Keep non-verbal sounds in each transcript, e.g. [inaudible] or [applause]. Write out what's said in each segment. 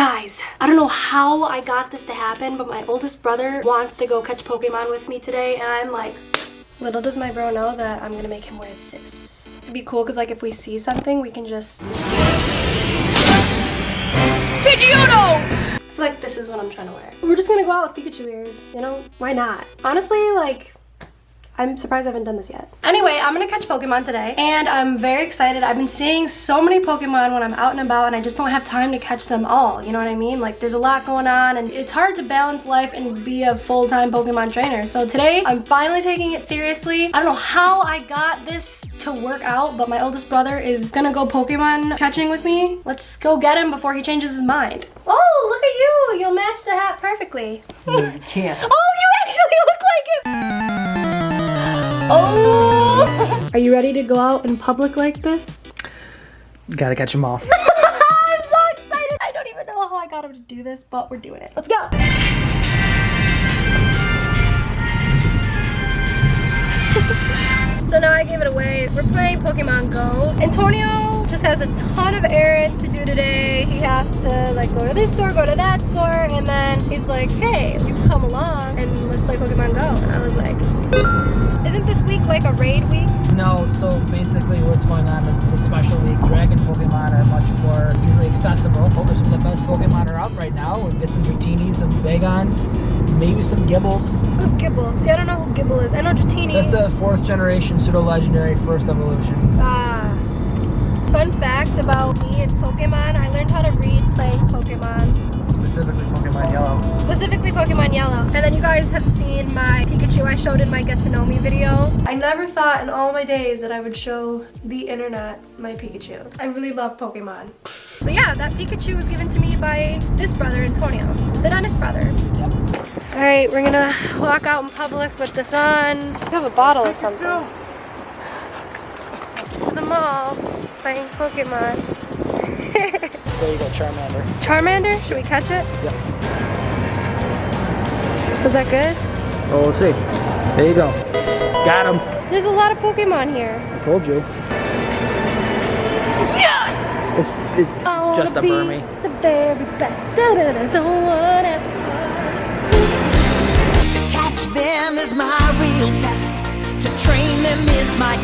Guys, I don't know how I got this to happen, but my oldest brother wants to go catch Pokemon with me today, and I'm like, little does my bro know that I'm gonna make him wear this. It'd be cool, because like if we see something, we can just... Pidgeotto! I feel like this is what I'm trying to wear. We're just gonna go out with Pikachu ears, you know? Why not? Honestly, like, I'm surprised I haven't done this yet. Anyway, I'm gonna catch Pokemon today and I'm very excited. I've been seeing so many Pokemon when I'm out and about and I just don't have time to catch them all. You know what I mean? Like there's a lot going on and it's hard to balance life and be a full-time Pokemon trainer. So today I'm finally taking it seriously. I don't know how I got this to work out, but my oldest brother is gonna go Pokemon catching with me. Let's go get him before he changes his mind. Oh, look at you. You'll match the hat perfectly. No, you can't. [laughs] oh, you actually look like it. Oh! Are you ready to go out in public like this? Gotta catch them all. [laughs] I'm so excited. I don't even know how I got him to do this, but we're doing it. Let's go. [laughs] so now I gave it away. We're playing Pokemon Go. Antonio just has a ton of errands to do today. He has to like go to this store, go to that store, and then he's like, hey, you come along and let's play Pokemon Go. And I was like, isn't this week like a raid week? No, so basically what's going on is it's a special week. Dragon Pokemon are much more easily accessible. There's some of the best Pokemon are out right now. We'll get some Dratinis, some Bagons, maybe some Gibles. Who's Gible? See, I don't know who Gible is. I know Dratini. That's the fourth generation pseudo-legendary first evolution. Ah. Fun fact about me and Pokemon, I learned how to read playing Pokemon specifically Pokemon Yellow. Specifically Pokemon Yellow. And then you guys have seen my Pikachu I showed in my Get to Know Me video. I never thought in all my days that I would show the internet my Pikachu. I really love Pokemon. So yeah, that Pikachu was given to me by this brother, Antonio, the Dennis brother. Yep. All right, we're gonna walk out in public with this on. We have a bottle or something. To the mall, playing Pokemon. [laughs] There you go, Charmander. Charmander? Should we catch it? Yep. Was that good? Oh, we'll see. There you go. Got him. There's a lot of Pokemon here. I told you. Yes! It's, it's, it's just a Burmy. The very best. Da, da, da, the one at To catch them is my real test. To train them is my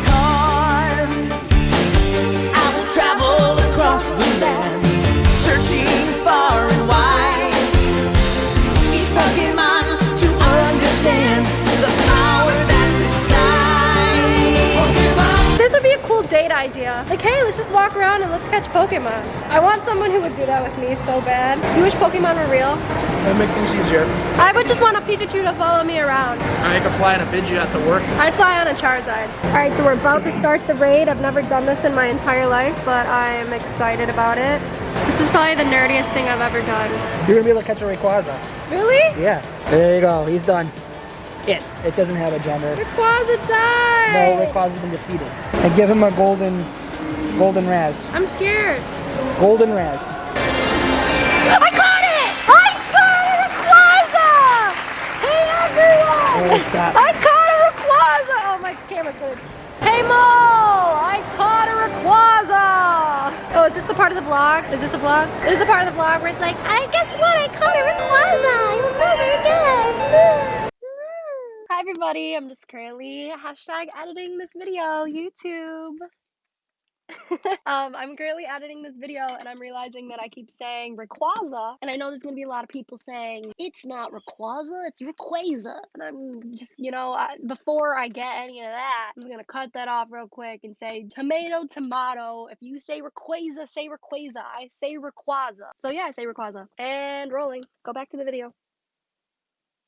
date. Like, hey, let's just walk around and let's catch Pokemon. I want someone who would do that with me so bad. Do you wish Pokemon were real? That'd make things easier. I would just want a Pikachu to follow me around. I could fly on a Pidgeot to work. I'd fly on a Charizard. All right, so we're about to start the raid. I've never done this in my entire life, but I'm excited about it. This is probably the nerdiest thing I've ever done. You're gonna be able to catch a Rayquaza. Really? Yeah. There you go. He's done. It. It doesn't have a gender. Rayquaza died! No, Rayquaza's been defeated. And give him a golden, golden Razz. I'm scared. Golden Razz. I caught it! I caught a Rayquaza! Hey everyone! Oh, stop. I caught a Rayquaza! Oh, my camera's gonna... Hey Mole! I caught a Rayquaza! Oh, is this the part of the vlog? Is this a vlog? This is the part of the vlog where it's like, I guess what? I caught a Rayquaza! You'll never guess! Hi everybody, I'm just currently hashtag editing this video, YouTube. [laughs] um, I'm currently editing this video and I'm realizing that I keep saying Rayquaza, and I know there's gonna be a lot of people saying it's not Rayquaza, it's Rayquaza, and I'm just, you know, I, before I get any of that, I'm just gonna cut that off real quick and say tomato, tomato. If you say Rayquaza, say Rayquaza. I say Rayquaza. So yeah, I say Rayquaza. And rolling. Go back to the video.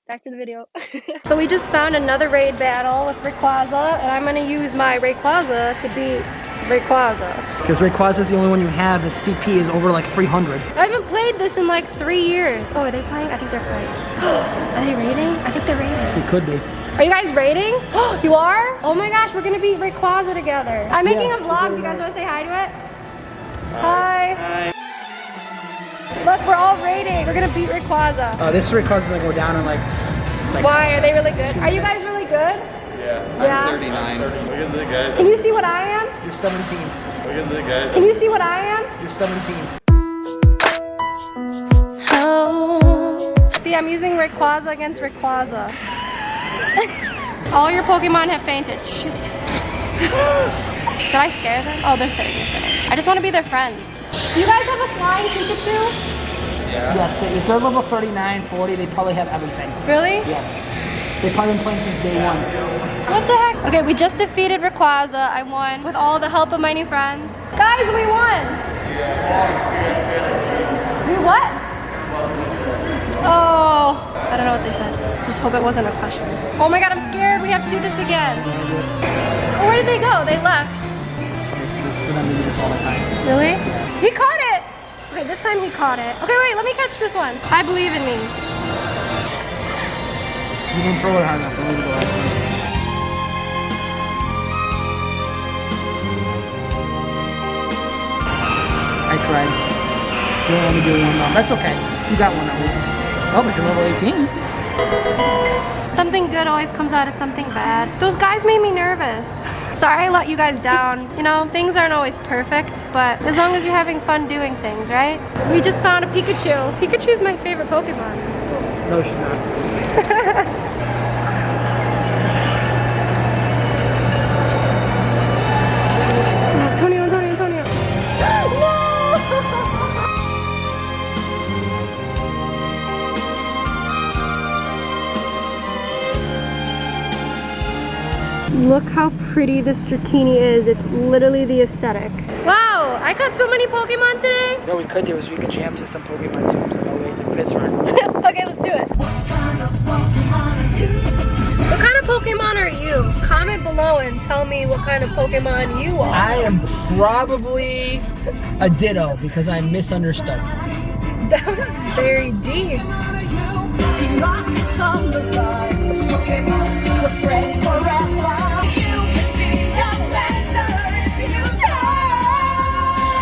Back to the video. [laughs] so we just found another raid battle with Rayquaza, and I'm gonna use my Rayquaza to beat Rayquaza. Because Rayquaza is the only one you have that CP is over like 300. I haven't played this in like three years. Oh, are they playing? I think they're playing. [gasps] are they raiding? I think they're raiding. It could be. Are you guys raiding? [gasps] you are? Oh my gosh, we're gonna beat Rayquaza together. I'm making Yeah, a vlog. Do you guys wanna say hi to it? Hi. Hi. Look, we're all raiding. We're gonna beat Rayquaza. Uh, this Rayquaza's gonna go down in like, like Why? Are they really good? Are you guys really good? Yeah. Yeah. I'm 39. Look at the guys. Can you see what I am? you're 17. Look at the guys. Can you see what I am? You're 17. See, I'm using Rayquaza against Rayquaza. [laughs] All your Pokemon have fainted. Shoot. [laughs] Did I scare them? Oh, they're sitting, they're sitting. I just want to be their friends. Do you guys have a flying Pikachu? Yeah. Yes, if they're level 39, 40, they probably have everything. Really? Yes. They've probably been playing since day one. What the heck? Okay, we just defeated Rayquaza. I won with all the help of my new friends. Guys, we won! We what? Oh, I don't know what they said. Just hope it wasn't a question. Oh my god, I'm scared. We have to do this again. Where did they go? They left. This is for them to do this all the time. Really? He caught it! Okay, this time he caught it. Okay, wait, let me catch this one. I believe in me. You didn't throw it hard enough. Tried. You don't let me do one though. That's okay. You got one at least. Oh, but you're level 18. Something good always comes out of something bad. Those guys made me nervous. [laughs] Sorry I let you guys down. You know, things aren't always perfect, but as long as you're having fun doing things, right? We just found a Pikachu. Pikachu's my favorite Pokemon. No, she's not. [laughs] Look how pretty this Dratini is. It's literally the aesthetic. Wow, I caught so many Pokemon today. What we could do is we could jam to some Pokemon teams and always in Pittsburgh. okay, let's do it. What kind of Pokemon are you? Comment below and tell me what kind of Pokemon you are. I am probably a Ditto because I'm misunderstood. That was very deep.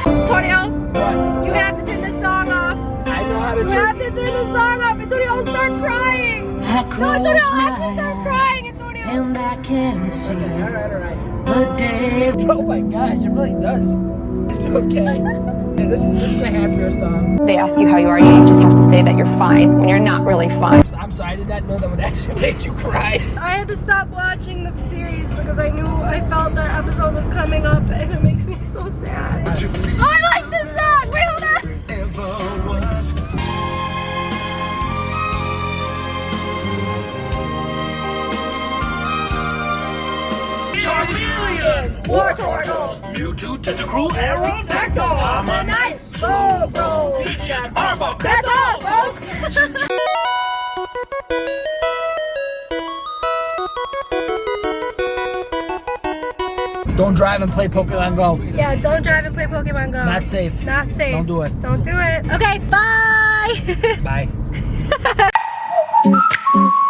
Antonio, you have to turn this song off. I know how to You turn. have to turn this song off. Antonio, start crying. I No, Antonio, I'll actually start crying, Antonio. and I can see Alright, alright. the day. [laughs] Oh my gosh, it really does. It's okay. Yeah, this is this is a happier song. they ask you how you are, you just have to say that you're fine when you're not really fine. I'm I did not know that would [laughs] actually make you cry. I had to stop watching the series because I knew I felt that episode was coming up and it makes me so sad. Oh, I like this song! Wait, hold on! Charmeleon! Wartortle! Mewtwo, Tentacruel, Aerodactyl, Omanyte! Slowbro! Peach and Arbok. That's all, folks! [laughs] Don't drive and play Pokemon Go. yeah, don't drive and play Pokemon Go. Not safe. Not safe. Don't do it. Don't do it. Okay, bye! [laughs] Bye. [laughs]